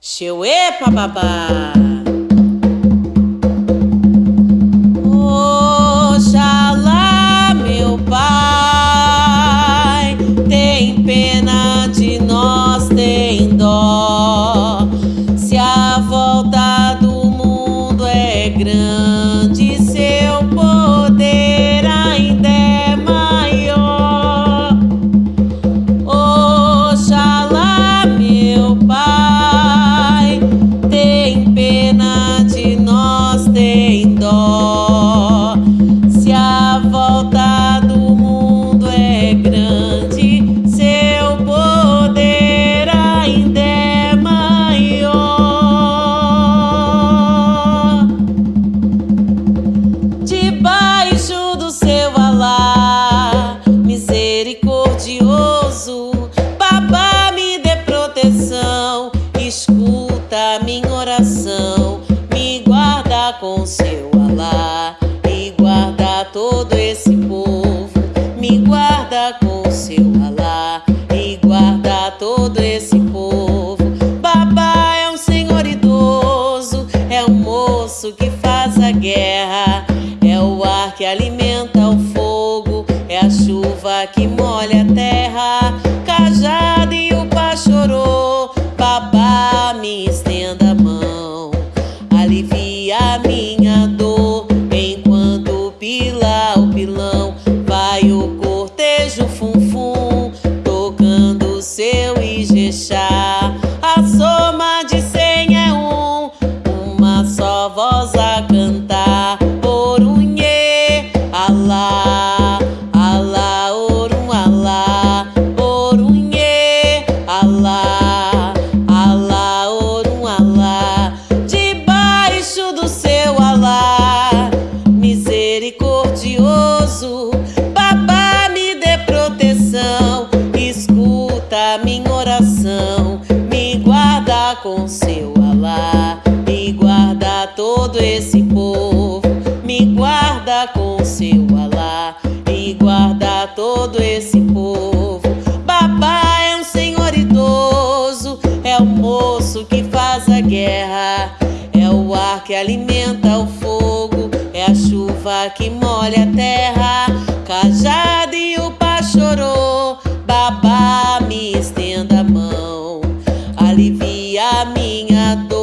Xeuê, papapá. Oxalá, meu pai, tem pena de nós, tem dó. Se a volta do mundo é grande, seu pena todo esse povo. Babá é um senhor idoso, é um moço que faz a guerra, é o ar que alimenta o fogo, é a chuva que molha a terra, com seu Alá, me guarda todo esse povo, me guarda com seu Alá, e guarda todo esse povo. Babá é um senhor idoso, é o moço que faz a guerra, é o ar que alimenta o fogo, é a chuva que molha a terra, cajado e o pá chorou. Babá, me estenda a mão, alivia a minha dor.